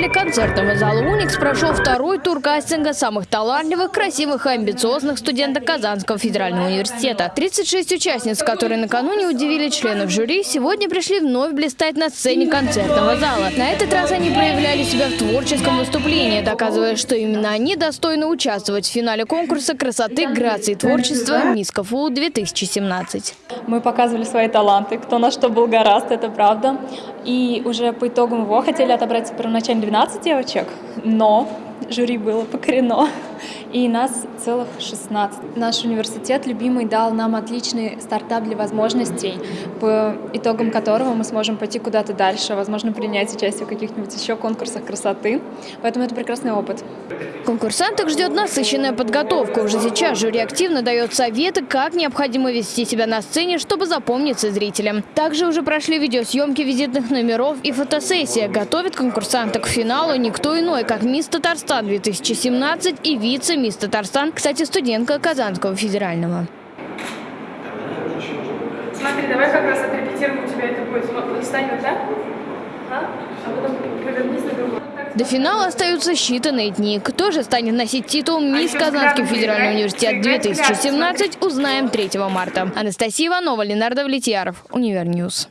зале концертного зала «Уникс» прошел второй тур кастинга самых талантливых, красивых и амбициозных студенток Казанского федерального университета. 36 участниц, которые накануне удивили членов жюри, сегодня пришли вновь блистать на сцене концертного зала. На этот раз они проявляли себя в творческом выступлении, доказывая, что именно они достойны участвовать в финале конкурса красоты, грации и творчества «Мисс КФУ-2017». Мы показывали свои таланты, кто на что был гораст, это правда. И уже по итогам его хотели отобрать первоначально 12 девочек, но жюри было покорено, и нас целых 16. Наш университет любимый дал нам отличный стартап для возможностей, по итогам которого мы сможем пойти куда-то дальше, возможно, принять участие в каких-нибудь еще конкурсах красоты. Поэтому это прекрасный опыт. Конкурсанток ждет насыщенная подготовка. Уже сейчас жюри активно дает советы, как необходимо вести себя на сцене, чтобы запомниться зрителям. Также уже прошли видеосъемки визитных номеров и фотосессия. Готовит конкурсанток к финалу никто иной, как мисс Татарстан 2017 и вице-мисс Татарстан, кстати, студентка Казанского федерального. Смотри, давай как раз отрепетируем, у тебя это будет. Вот так, а? а потом повернись на другой. До финала остаются считанные дни. Кто же станет носить титул «Мисс Казанский федеральный университет 2017» узнаем 3 марта. Анастасия Иванова, Ленар Давлетьяров, Univer News.